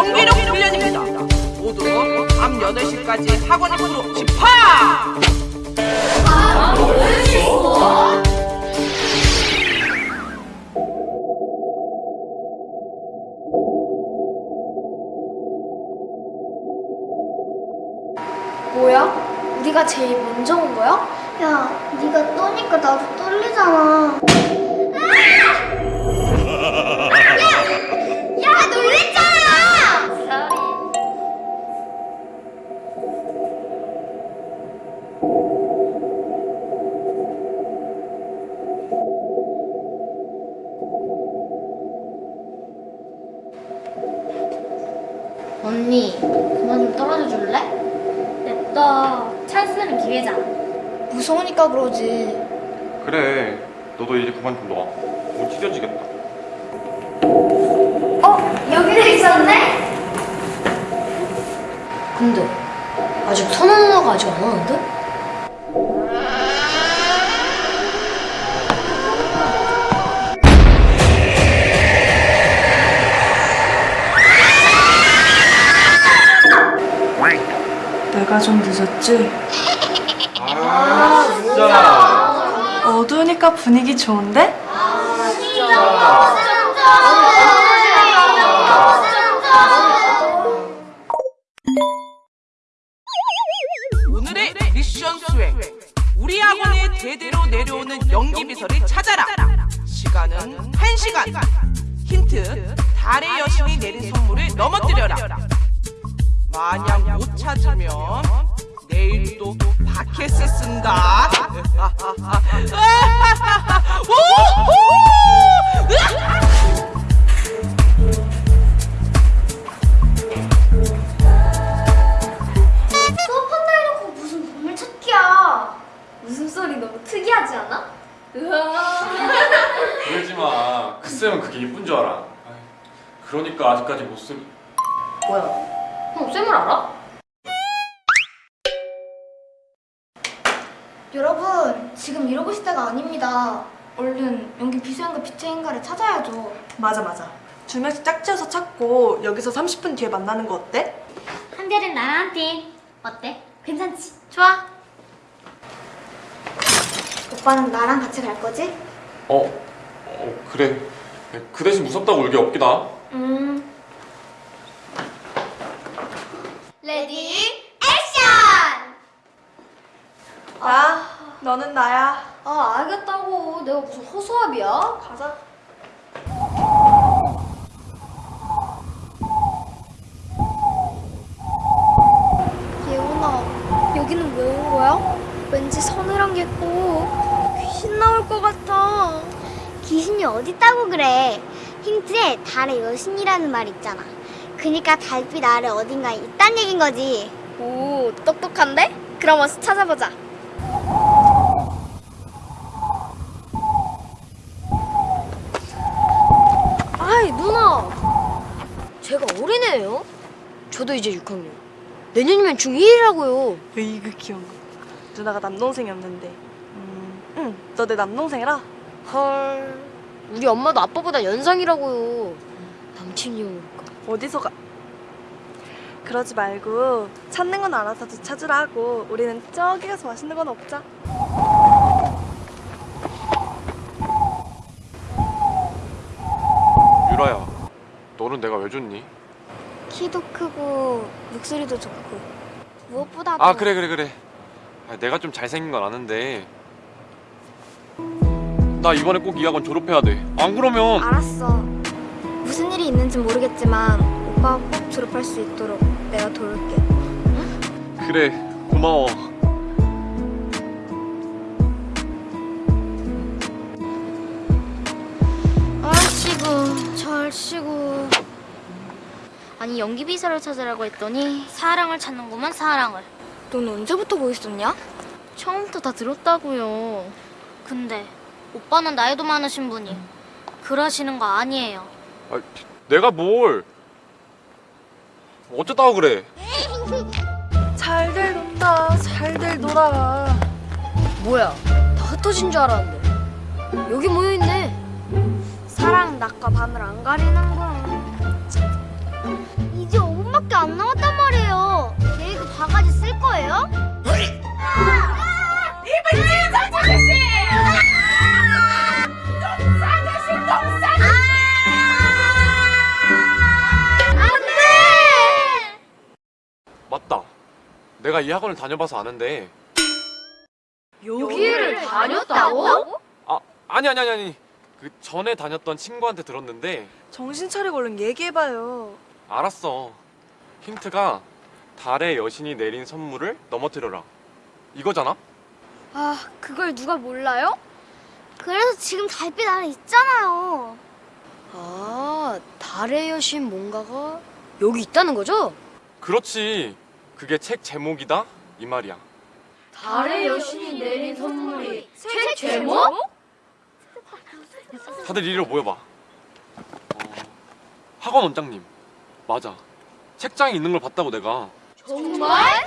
연기력 훈련입니다. 모두 밤 8시까지 학원 앞으로 집합! 뭐야? 우리가 제일 먼저 온 거야? 야, 네가 떠니까 나도 떨리잖아. 언니, 그만 좀 떨어져 줄래? 냅둬. 찬스는 기회잖아. 무서우니까 그러지. 그래 너도 이제 그만 좀 놔. 뭐 찢어지겠다. 어? 여기도 있었네? 근데 아직 선우 누나가 아직 안 왔는데? 좀 늦었지? 아 진짜. 어두우니까 분위기 좋은데? 오늘의 미션 수행. 우리 학원에 대대로 내려오는 연기 비서를 찾아라. 시간은 1시간. 힌트. 달의 여신이 내린 선물을 넘어뜨려라. 만약 못 찾으면 내일 또 바켓을 쓴다. 웃음소리 너무 특이하지 않아? 그러지 마. 그 쌤은 그게 이쁜 줄 알아. 그러니까 아직까지 못 쓰. 뭐야? 형 쌤을 알아? 여러분, 지금 이러고 있을 때가 아닙니다. 얼른 연기 비서인가 비체인가를 찾아야죠. 맞아 맞아 두 명씩 짝지어서 찾고 여기서 30분 뒤에 만나는 거 어때? 한 대는 나랑 한 팀. 어때? 괜찮지? 좋아. 오빠는 나랑 같이 갈 거지? 어, 어 그래. 그 대신 무섭다고 울기 없기다. 음. Ready action! 나 너는 나야 아 알겠다고. 내가 무슨 허수아비야? 가자 예원아, 여기는 왜 온 거야? 왠지 서늘한 게 있고 귀신 나올 것 같아. 귀신이 어디 있다고 그래? 힌트에 달의 여신이라는 말 있잖아. 그니까 달빛 아래 어딘가에 있단 얘긴 거지. 오 똑똑한데? 그럼 어서 찾아보자. 아이 누나, 제가 어린애예요. 저도 이제 6학년. 내년이면 중2라고요. 으이그 귀여운 거 누나가 남동생이었는데 음, 응, 너 내 남동생이라? 헐, 우리 엄마도 아빠보다 연상이라고요. 남친이 오니까. 어디서 가 그러지 말고 찾는 건 알아서 찾으라 하고 우리는 저기 가서 맛있는 건 먹자 유라야, 너는 내가 왜 좋니? 키도 크고 목소리도 좋고 무엇보다도 아 그래 그래 그래. 아, 내가 좀 잘생긴 건 아는데. 나 이번에 꼭 이 학원 졸업해야 돼. 안 그러면 알았어. 무슨 일이 있는지 모르겠지만 오빠가 꼭 졸업할 수 있도록 내가 도울게. 그래 고마워. 아이고, 절시고. 아니 연기 비서를 찾으라고 했더니 사랑을 찾는구만 사랑을. 넌 언제부터 뭐 있었냐? 처음부터 다 들었다고요. 근데 오빠는 나이도 많으신 분이 그러시는 거 아니에요. 아, 내가 뭘? 어쩌다고 그래? 잘들 논다 잘들 놀아 뭐야? 다 흩어진 줄 알았는데 여기 모여 있네. 사랑은 낮과 밤을 안 가리는 거 내가 이 학원을 다녀봐서 아는데. 여기를 다녔다고? 아 아니 아니 아니 아니. 그 전에 다녔던 친구한테 들었는데 정신 차리고 얼른 얘기해봐요. 알았어. 힌트가 달의 여신이 내린 선물을 넘어뜨려라. 이거잖아? 아 그걸 누가 몰라요? 그래서 지금 달빛 아래 있잖아요. 아, 달의 여신 뭔가가 여기 있다는 거죠? 그렇지. 그게 책 제목이다 이 말이야. 달의 여신이 내린 선물이 책 제목? 다들 이리로 모여봐. 어, 학원 원장님. 맞아. 책장에 있는 걸 봤다고 내가. 정말?